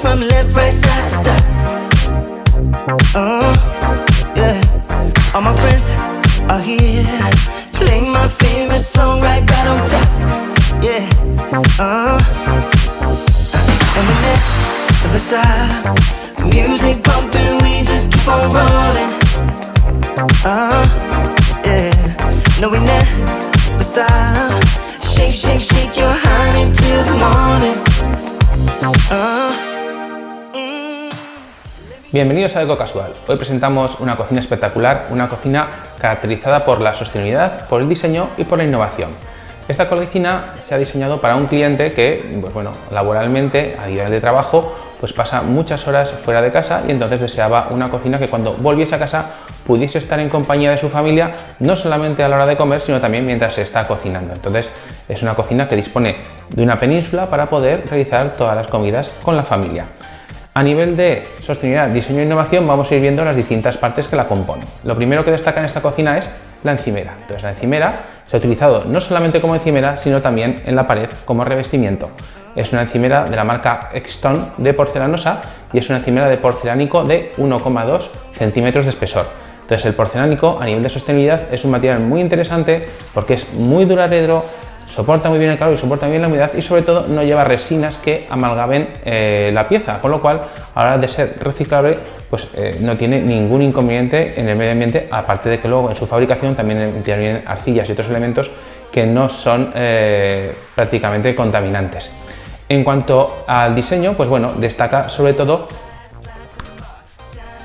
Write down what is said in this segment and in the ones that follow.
from left, right, side to side. Bienvenidos a Eco Casual. Hoy presentamos una cocina espectacular, una cocina caracterizada por la sostenibilidad, por el diseño y por la innovación. Esta cocina se ha diseñado para un cliente que, pues bueno, laboralmente, a nivel de trabajo, pues pasa muchas horas fuera de casa y entonces deseaba una cocina que cuando volviese a casa pudiese estar en compañía de su familia, no solamente a la hora de comer, sino también mientras se está cocinando. Entonces es una cocina que dispone de una península para poder realizar todas las comidas con la familia. A nivel de sostenibilidad, diseño e innovación vamos a ir viendo las distintas partes que la componen. Lo primero que destaca en esta cocina es la encimera. Entonces la encimera se ha utilizado no solamente como encimera, sino también en la pared como revestimiento. Es una encimera de la marca Extone de porcelanosa y es una encimera de porcelánico de 1,2 centímetros de espesor. Entonces el porcelánico a nivel de sostenibilidad es un material muy interesante porque es muy duradero, soporta muy bien el calor y soporta muy bien la humedad y sobre todo no lleva resinas que amalgamen eh, la pieza, con lo cual a la hora de ser reciclable pues eh, no tiene ningún inconveniente en el medio ambiente, aparte de que luego en su fabricación también intervienen arcillas y otros elementos que no son eh, prácticamente contaminantes. En cuanto al diseño, pues bueno, destaca sobre todo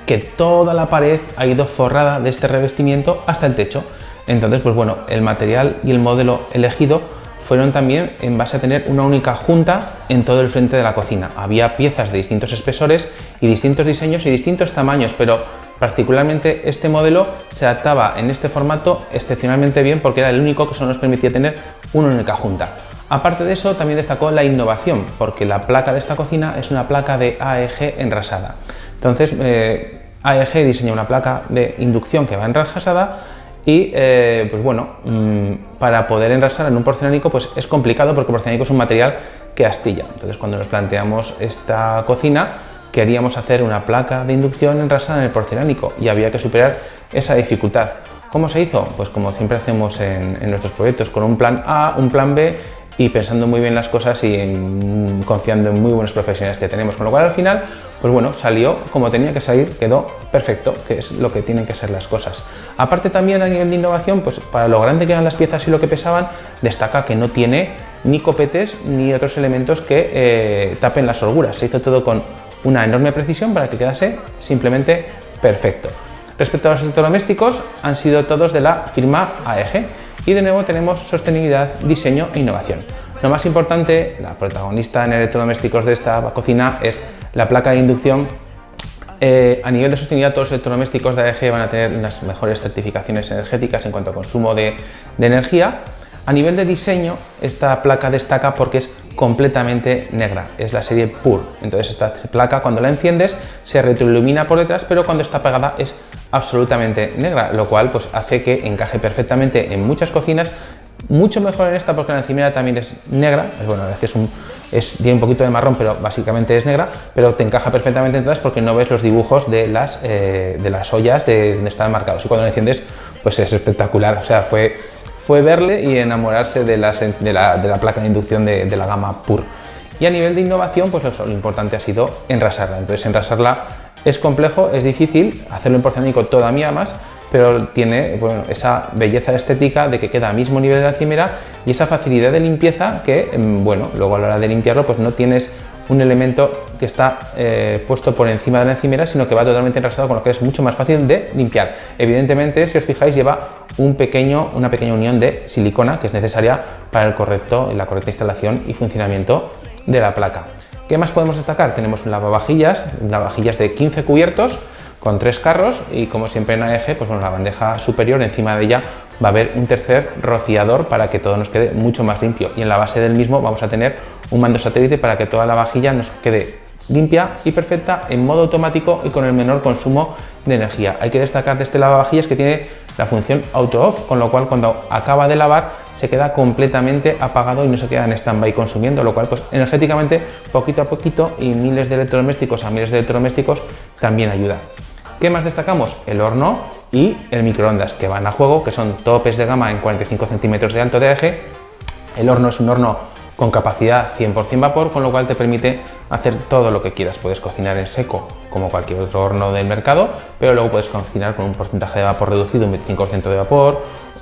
que toda la pared ha ido forrada de este revestimiento hasta el techo. Entonces, pues bueno, el material y el modelo elegido fueron también en base a tener una única junta en todo el frente de la cocina. Había piezas de distintos espesores y distintos diseños y distintos tamaños, pero particularmente este modelo se adaptaba en este formato excepcionalmente bien porque era el único que solo nos permitía tener una única junta. Aparte de eso, también destacó la innovación, porque la placa de esta cocina es una placa de AEG enrasada. Entonces, eh, AEG diseña una placa de inducción que va enrasada y, eh, pues bueno, mm, para poder enrasar en un porcelánico pues es complicado porque el porcelánico es un material que astilla. Entonces, cuando nos planteamos esta cocina, queríamos hacer una placa de inducción enrasada en el porcelánico y había que superar esa dificultad. ¿Cómo se hizo? Pues como siempre hacemos en, en nuestros proyectos, con un plan A, un plan B y pensando muy bien las cosas y confiando en muy buenos profesionales que tenemos. Con lo cual al final, pues bueno, salió como tenía que salir, quedó perfecto, que es lo que tienen que ser las cosas. Aparte también a nivel de innovación, pues para lo grande que eran las piezas y lo que pesaban, destaca que no tiene ni copetes ni otros elementos que eh, tapen las holguras. Se hizo todo con una enorme precisión para que quedase simplemente perfecto. Respecto a los electrodomésticos, han sido todos de la firma AEG y de nuevo tenemos sostenibilidad, diseño e innovación. Lo más importante, la protagonista en electrodomésticos de esta cocina es la placa de inducción. Eh, a nivel de sostenibilidad, todos los electrodomésticos de AEG van a tener las mejores certificaciones energéticas en cuanto a consumo de, de energía. A nivel de diseño, esta placa destaca porque es completamente negra, es la serie PUR. Entonces esta placa cuando la enciendes se retroilumina por detrás, pero cuando está apagada es absolutamente negra, lo cual pues, hace que encaje perfectamente en muchas cocinas, mucho mejor en esta porque la encimera también es negra, es, bueno, es que es un, tiene un poquito de marrón, pero básicamente es negra, pero te encaja perfectamente en todas porque no ves los dibujos de las, eh, de las ollas de donde están marcados. Y cuando la enciendes pues es espectacular, o sea, fue, fue verle y enamorarse de, las, de, la, de la placa de inducción de, de la gama PUR. Y a nivel de innovación, pues lo, importante ha sido enrasarla, entonces enrasarla es complejo, es difícil, hacerlo en porcelánico todavía más, pero tiene bueno, esa belleza estética de que queda al mismo nivel de la encimera y esa facilidad de limpieza que, mm, bueno, luego a la hora de limpiarlo pues no tienes un elemento que está eh, puesto por encima de la encimera, sino que va totalmente enrasado, con lo que es mucho más fácil de limpiar. Evidentemente, si os fijáis, lleva una pequeña unión de silicona que es necesaria para el correcto, la correcta instalación y funcionamiento de la placa. ¿Qué más podemos destacar? Tenemos un lavavajillas, lavavajillas de 15 cubiertos con tres carros y como siempre en AEG, pues bueno, la bandeja superior, encima de ella va a haber un tercer rociador para que todo nos quede mucho más limpio y en la base del mismo vamos a tener un mando satélite para que toda la vajilla nos quede limpia y perfecta en modo automático y con el menor consumo de energía. Hay que destacar de este lavavajillas que tiene la función auto off, con lo cual cuando acaba de lavar se queda completamente apagado y no se queda en stand-by consumiendo, lo cual pues energéticamente poquito a poquito y miles de electrodomésticos a miles de electrodomésticos también ayuda. ¿Qué más destacamos? El horno y el microondas que van a juego, que son topes de gama en 45 centímetros de alto de eje. El horno es un horno con capacidad 100% vapor, con lo cual te permite hacer todo lo que quieras. Puedes cocinar en seco, como cualquier otro horno del mercado, pero luego puedes cocinar con un porcentaje de vapor reducido, un 25% de vapor,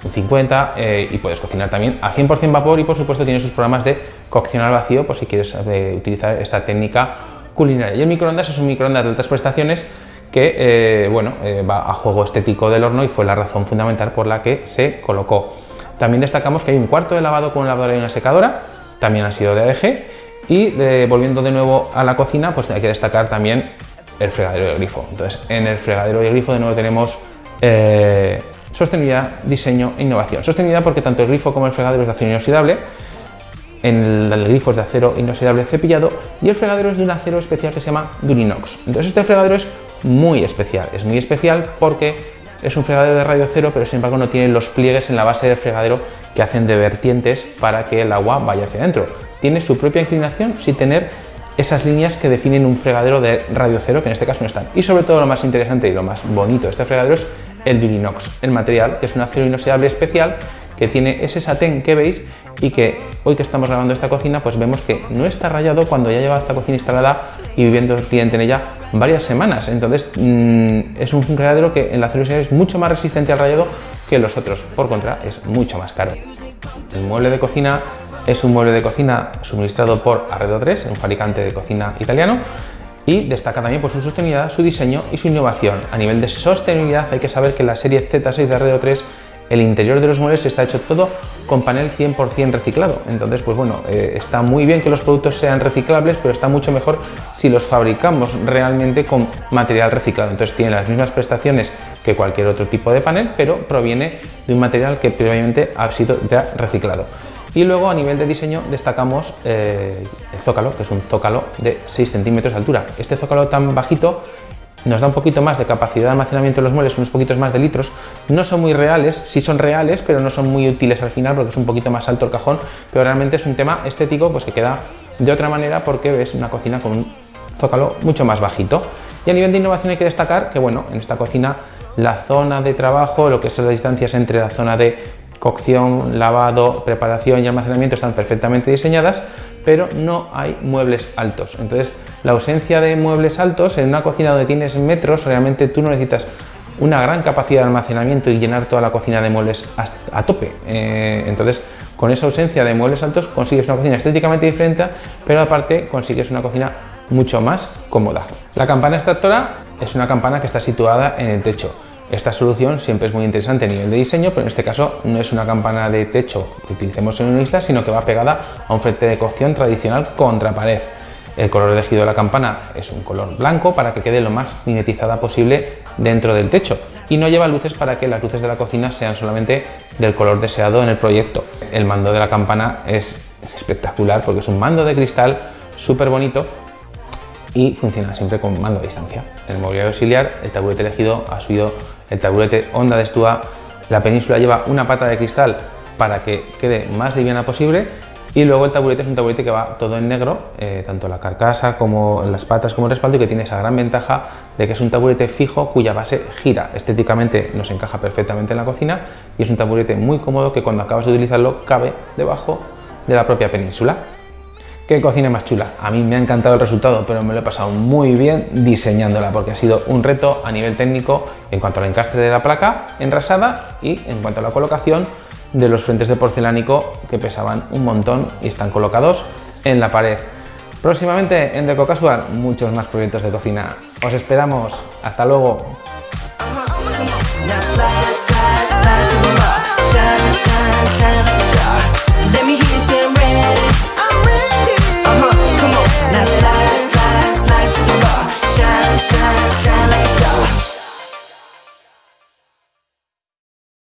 50 eh, y puedes cocinar también a 100% vapor y por supuesto tiene sus programas de cocción al vacío por si quieres eh, utilizar esta técnica culinaria. Y el microondas es un microondas de altas prestaciones que eh, bueno, va a juego estético del horno y fue la razón fundamental por la que se colocó. También destacamos que hay un cuarto de lavado con una lavadora y una secadora, también ha sido de AEG y volviendo de nuevo a la cocina, pues hay que destacar también el fregadero de grifo. Entonces, en el fregadero de grifo de nuevo tenemos Sostenibilidad, diseño e innovación. Sostenibilidad porque tanto el grifo como el fregadero es de acero inoxidable, en el grifo es de acero inoxidable cepillado y el fregadero es de un acero especial que se llama Durinox. Entonces este fregadero es muy especial, es muy especial porque es un fregadero de radio cero, pero sin embargo no tiene los pliegues en la base del fregadero que hacen de vertientes para que el agua vaya hacia adentro. Tiene su propia inclinación sin tener esas líneas que definen un fregadero de radio cero, que en este caso no están. Y sobre todo lo más interesante y lo más bonito de este fregadero es el Durinox, el material que es un acero inoxidable especial que tiene ese satén que veis y que hoy que estamos grabando esta cocina pues vemos que no está rayado cuando ya lleva esta cocina instalada y viviendo el cliente en ella varias semanas. Entonces mm, es un fregadero que el acero inoxidable es mucho más resistente al rayado que los otros. Por contra es mucho más caro. El mueble de cocina es un mueble de cocina suministrado por Arredo 3 un fabricante de cocina italiano y destaca también por su sostenibilidad, su diseño y su innovación. A nivel de sostenibilidad hay que saber que la serie Z6 de Arredo 3 el interior de los muebles está hecho todo con panel 100% reciclado. Entonces, pues bueno, eh, está muy bien que los productos sean reciclables, pero está mucho mejor si los fabricamos realmente con material reciclado. Entonces tiene las mismas prestaciones que cualquier otro tipo de panel, pero proviene de un material que previamente ha sido ya reciclado. Y luego a nivel de diseño destacamos eh, el zócalo, que es un zócalo de 6 centímetros de altura. Este zócalo tan bajito nos da un poquito más de capacidad de almacenamiento de los muebles, unos poquitos más de litros. No son muy reales, sí son reales, pero no son muy útiles al final porque es un poquito más alto el cajón, pero realmente es un tema estético pues que queda de otra manera porque ves una cocina con un zócalo mucho más bajito. Y a nivel de innovación hay que destacar que bueno, en esta cocina la zona de trabajo, lo que son las distancias entre la zona de cocción, lavado, preparación y almacenamiento están perfectamente diseñadas, pero no hay muebles altos. Entonces, la ausencia de muebles altos en una cocina donde tienes metros, realmente tú no necesitas una gran capacidad de almacenamiento y llenar toda la cocina de muebles a tope. Eh, entonces, con esa ausencia de muebles altos consigues una cocina estéticamente diferente, pero aparte consigues una cocina mucho más cómoda. La campana extractora es una campana que está situada en el techo. Esta solución siempre es muy interesante a nivel de diseño, pero en este caso no es una campana de techo que utilicemos en una isla, sino que va pegada a un frente de cocción tradicional contra pared. El color elegido de la campana es un color blanco para que quede lo más mimetizada posible dentro del techo y no lleva luces para que las luces de la cocina sean solamente del color deseado en el proyecto. El mando de la campana es espectacular porque es un mando de cristal súper bonito y funciona siempre con mando a distancia. En el mobiliario auxiliar el taburete elegido ha sido el taburete Honda de Estua. La península lleva una pata de cristal para que quede más liviana posible y luego el taburete es un taburete que va todo en negro, eh, tanto la carcasa como las patas como el respaldo y que tiene esa gran ventaja de que es un taburete fijo cuya base gira. Estéticamente nos encaja perfectamente en la cocina y es un taburete muy cómodo que cuando acabas de utilizarlo cabe debajo de la propia península. ¿Qué cocina más chula? A mí me ha encantado el resultado, pero me lo he pasado muy bien diseñándola porque ha sido un reto a nivel técnico en cuanto al encastre de la placa enrasada y en cuanto a la colocación de los frentes de porcelánico que pesaban un montón y están colocados en la pared. Próximamente en Deco Casual muchos más proyectos de cocina. Os esperamos. Hasta luego.